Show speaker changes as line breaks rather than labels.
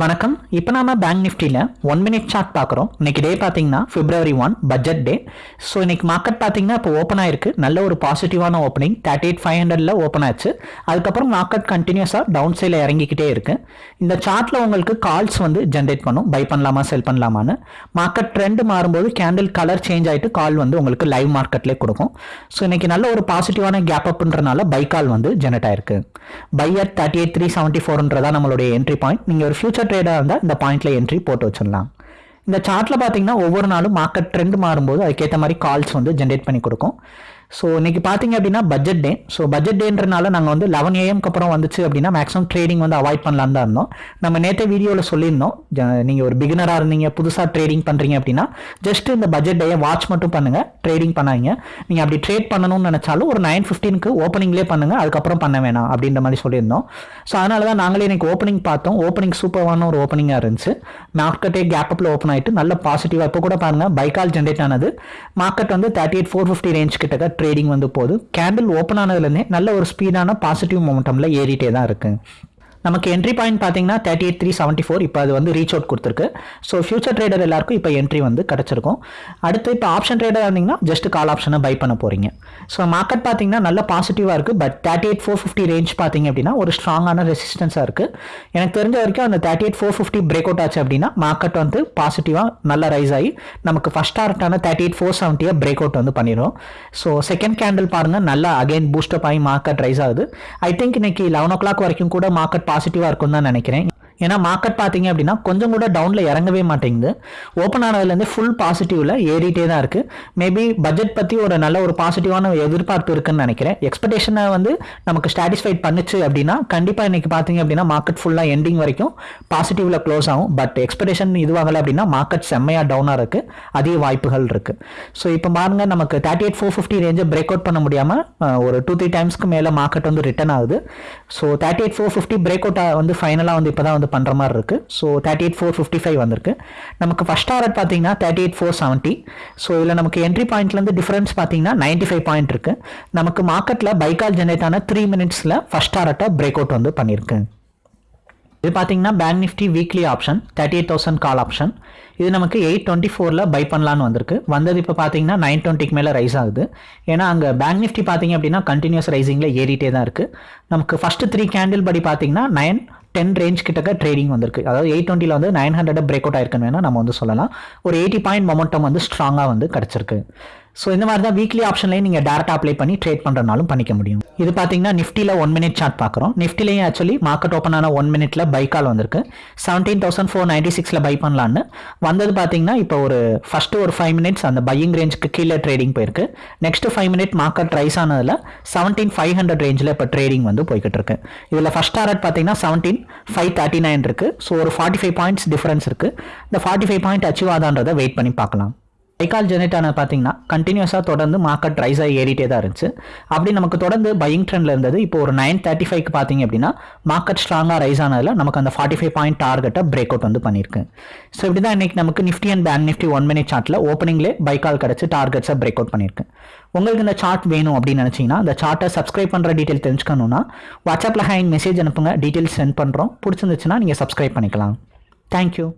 வணக்கம். இப்போ நாம பேங்க் நிஃப்டியில் ஒன் மினிட் சார்ட் பார்க்குறோம். இன்னைக்கு டே பார்த்தீங்கன்னா February one budget day so இன்னைக்கு மார்க்கெட் பார்த்தீங்கன்னா இப்போ ஓப்பன் ஆயிருக்கு. நல்ல ஒரு பாசிட்டிவான ஓப்பனிங் தேர்ட்டி எயிட் ஃபைவ் ஹண்ட்ரட்ல ஓப்பன் ஆச்சு. அதுக்கப்புறம் மார்க்கெட் கண்டினியூஸாக டவுன் சைடில் இறங்கிக்கிட்டே இருக்கு. இந்த சார்ட்டில் உங்களுக்கு கால்ஸ் வந்து ஜென்ரேட் பண்ணும். பை பண்ணலாமா செல் பண்ணலாமான்னு. மார்க்கெட் ட்ரெண்ட் மாறும்போது கேண்டில் கலர் சேஞ்ச் ஆகிட்டு கால் வந்து உங்களுக்கு லைவ் மார்க்கெட்லேயே கொடுக்கும். ஸோ இன்னைக்கு நல்ல ஒரு பாசிட்டிவான கேப் அப்ன்றனால பை கால் வந்து ஜென்ரேட் ஆயிருக்கு. Buy at thirty eight three seventy ஃபோர்ன்றதா நம்மளுடைய என்ட்ரி பாயிண்ட் நீங்கள் ஒரு ஃபியூச்சர் ட்ரேடாக இருந்தால் இந்த பாயிண்டில் என்ட்ரி போட்டு வச்சிடலாம். இந்த சார்ட்டில் பார்த்தீங்கன்னா ஒவ்வொரு நாளும் மார்க்கெட் ட்ரெண்ட் மாறும்போது அதுக்கேற்ற மாதிரி கால்ஸ் வந்து ஜென்ரேட் பண்ணி கொடுக்கும். ஸோ இன்றைக்கி பார்த்தீங்க அப்படின்னா பட்ஜெட் டே ஸோ பட்ஜெட் டேன்றனால நாங்கள் வந்து லெவன் ஏஎம்க்கு அப்புறம் வந்துச்சு அப்படின்னா மேக்ஸிமம் ட்ரேடிங் வந்து அவாய்ட் பண்ணலான்னு தான் இருந்தோம். நம்ம நேற்று வீடியோவில் சொல்லியிருந்தோம். நீங்கள் ஒரு பிகினராக இருந்தீங்க புதுசாக ட்ரேடிங் பண்ணுறீங்க அப்படின்னா ஜஸ்ட் இந்த பட்ஜெட் டேயை வாட்ச் மட்டும் பண்ணுங்க ட்ரேடிங் பண்ணாங்க நீங்கள் அப்படி ட்ரேட் பண்ணணும்னு நினச்சாலும் ஒரு நைன் ஃபிஃப்டீனுக்கு ஓப்பனிங்லேயே பண்ணுங்க அதுக்கப்புறம் பண்ண வேணாம் அப்படின்ற மாதிரி சொல்லியிருந்தோம். ஸோ அதனால தான் நாங்களே இன்றைக்கி ஓப்பனிங் பார்த்தோம். ஓப்பனிங் சூப்பரான ஒரு ஓப்பனிங்காக இருந்துச்சு. மார்க்கெட்டே கேப் அப்பில் ஓப்பன் ஆகிட்டு நல்ல பாசிட்டிவாக இப்போ கூட பாருங்கள் பைக்கால் ஜென்ரேட் ஆனது. மார்க்கெட் வந்து thirty eight four fifty range கிட்டக்க ட்ரேடிங் வந்து போகுது. கேண்டில் ஓப்பன் ஆனதுலேருந்தே நல்ல ஒரு ஸ்பீடான பாசிட்டிவ் மொமெண்டமில் ஏறிட்டே தான் இருக்குது நமக்கு என்ட்ரி பாயிண்ட் பார்த்தீங்கன்னா thirty eight three seventy four இப்போ அது வந்து ரீச் அவுட் கொடுத்துருக்கு. ஸோ ஃபியூச்சர் ட்ரேடர் எல்லாருக்கும் இப்போ என்ட்ரி வந்து கிடச்சிருக்கும். அடுத்து இப்போ ஆப்ஷன் ட்ரேடர் இருந்தீங்கன்னா ஜஸ்ட் கால் ஆப்ஷனை பை பண்ண போகிறீங்க ஸோ மார்க்கெட் பார்த்தீங்கன்னா நல்ல பாசிட்டிவாக இருக்குது but thirty eight four fifty range பார்த்தீங்க அப்படின்னா ஒரு ஸ்ட்ராங்கான ரெசிஸ்டன்ஸாக இருக்குது எனக்கு தெரிஞ்ச வரைக்கும் அந்த thirty eight four fifty break out ஆச்சு அப்படின்னா மார்க்கெட் வந்து பாசிட்டிவாக நல்லா ரைஸ் ஆகி நமக்கு ஃபஸ்ட் டார்கெட்டான தேர்ட்டி எயிட் ஃபோர் செவன்ட்டியை பிரேக் அவுட் வந்து பண்ணிடும் ஸோ செகண்ட் கேண்டில் பாருங்கள் நல்லா அகைன் பூஸ்டப் ஆகி மார்க்கெட் ரைஸ் ஆகுது. ஐ திங்க் இன்னைக்கு லெவன் ஓ கிளாக் வரைக்கும் கூட மார்க்கெட் பாசிட்டிவாக இருக்கும் தான் நினைக்கிறேன். ஏன்னா மார்க்கெட் பார்த்தீங்க அப்படின்னா கொஞ்சம் கூட டவுனில் இறங்கவே மாட்டேங்குது. ஓப்பன் ஆனதுலேருந்து ஃபுல் பாசிட்டிவில் ஏறிட்டே தான் இருக்குது மேபி பட்ஜெட் பற்றி ஒரு நல்ல ஒரு பாசிட்டிவான எதிர்பார்ப்பு இருக்குன்னு நினைக்கிறேன். எக்ஸ்பெக்டேஷனை வந்து நமக்கு சாட்டிஸ்ஃபைட் பண்ணுச்சு அப்படின்னா கண்டிப்பாக இன்றைக்கி பார்த்தீங்க அப்படின்னா மார்க்கெட் ஃபுல்லாக எண்டிங் வரைக்கும் பாசிட்டிவில் க்ளோஸ் ஆகும். பட் எக்ஸ்பெக்டேஷன் இதுவாகலை அப்படின்னா மார்க்கெட் செம்மையாக டவுனாக இருக்குது அதிக வாய்ப்புகள் இருக்குது ஸோ இப்போ பாருங்க நமக்கு தேர்ட்டி எயிட் ஃபோர் ஃபிஃப்டி ரேஞ்சை பிரேக் அவுட் பண்ண முடியாமல் ஒரு டூ த்ரீ டைம்ஸ்க்கு மேலே மார்க்கெட் வந்து ரிட்டர்ன் ஆகுது. So thirty eight four fifty break out வந்து ஃபைனலாக வந்து இப்போ தான் வந்து பண்ணுற மாதிரி இருக்குது so thirty eight four fifty five வந்திருக்கு. நமக்கு ஃபஸ்ட் டாரட் பார்த்தீங்கன்னா thirty eight four seventy so இதில் நமக்கு என்ட்ரி பாயிண்ட்லேருந்து டிஃபரன்ஸ் பார்த்தீங்கன்னா நைன்ட்டி ஃபைவ் பாயிண்ட் இருக்குது நமக்கு மார்க்கெட்டில் பைக்கால் ஜென்ரேட் ஆன த்ரீ மினிட்ஸில் ஃபஸ்ட் டாரட்டை பிரேக் அவுட் வந்து பண்ணியிருக்கு இது பார்த்தீங்கன்னா bank nifty weekly option thirty eight thousand call option இது நமக்கு எயிட் டுவெண்ட்டி ஃபோரில் பை பண்ணலான்னு வந்திருக்கு. வந்தது இப்போ பார்த்தீங்கன்னா நைன் டுவெண்ட்டிக்கு மேலே ரைஸ் ஆகுது. ஏன்னா அங்கே பேங்க் நிஃப்டி பார்த்தீங்க அப்படின்னா கண்டினியூஸ் ரைசிங்கில் ஏறிட்டே தான் இருக்குது நமக்கு ஃபஸ்ட்டு த்ரீ கேண்டில் படி பார்த்தீங்கன்னா நைன் டென் ரேஞ்ச் கிட்டக்க ட்ரேடிங் வந்திருக்கு. அதாவது எயிட் டுவெண்ட்டியில் வந்து நைன் ஹண்ட்ரட் பிரேக் அவுட் ஆயிருக்குன்னு வேணால் நம்ம வந்து சொல்லலாம். ஒரு எயிட்டி பாயிண்ட் மொமெண்டம் வந்து ஸ்ட்ராங்காக வந்து கிடச்சிருக்கு. ஸோ இந்த மாதிரி தான் வீக்லி ஆப்ஷன்லேயே நீங்கள் டேரெக்டாக அப்ளை பண்ணி ட்ரேட் பண்ணுறனாலும் பண்ணிக்க முடியும். இது பார்த்தீங்கன்னா நிஃப்டியில் ஒன் மினிட் சார்ட் பார்க்குறோம் நிஃப்டிலையும் ஆக்சுவலி மார்க்கெட் ஓப்பன் ஆன ஒன் மினிட்ல பை கால் வந்திருக்கு. செவன்டீன் தௌசண்ட் ஃபோர் நைன்டி சிக்ஸில் பை பண்ணலான்னு. வந்தது பார்த்தீங்கன்னா இப்போ ஒரு ஃபஸ்ட்டு ஒரு ஃபைவ் மினிட்ஸ் அந்த பையிங் ரேஞ்சுக்கு கீழே ட்ரேடிங் போயிருக்கு. Next five minute market rise ஆனதில் seventeen five hundred ரேஞ்சில் இப்போ ட்ரேடிங் வந்து போய்கிட்டு இருக்கு. இதில் ஃபஸ்ட் டாரட் பார்த்தீங்கன்னா செவன்டீன் ஃபைவ் தேர்ட்டி நைன் இருக்குது ஸோ ஒரு ஃபார்ட்டி ஃபைவ் பாயிண்ட்ஸ் டிஃபரன்ஸ் இருக்குது இந்த ஃபார்ட்டி ஃபைவ் பாயிண்ட் அச்சீவ் ஆதான்றதை வெயிட் பண்ணி பார்க்கலாம். சைக்கால் ஜெனரேட் பார்த்தீங்கன்னா கண்டினியூஸாக தொடர்ந்து மார்க்கெட் ரைஸ் ஆகி ஏறிட்டே தான் இருந்துச்சு. அப்படி நமக்கு தொடர்ந்து பையிங் ட்ரெண்டில் இருந்தது. இப்போ ஒரு நைன் தேர்ட்டி ஃபைவ்க்கு பார்த்தீங்க அப்படின்னா மார்க்கெட் ஸ்ட்ராங்காக ரைஸ் ஆனதில் நமக்கு அந்த ஃபார்ட்டி ஃபைவ் பாயிண்ட் டார்கெட்டை பிரேக் அவுட் வந்து பண்ணியிருக்கு. ஸோ இப்படி தான் இன்னைக்கு நமக்கு nifty and bank nifty one minute சார்ட்டில் ஓப்பனிங்லே பைக்கால் கிடச்சி டார்கெட்ஸை பிரேக் அவுட் பண்ணியிருக்கு. உங்களுக்கு இந்த சார்ட் வேணும் அப்படின்னு நினச்சிங்கன்னா அந்த சார்ட்டை சப்ஸ்கிரைப் பண்ணுற டீட்டெயில் தெரிஞ்சுக்கணுன்னா வாட்ஸ்அப்பில் ஹேண்ட் மெசேஜ் அனுப்புங்க. டீட்டெயில்ஸ் சென்ட் பண்ணுறோம் பிடிச்சிருந்துச்சுன்னா நீங்கள் சப்ஸ்கிரைப் பண்ணிக்கலாம். தேங்க்யூ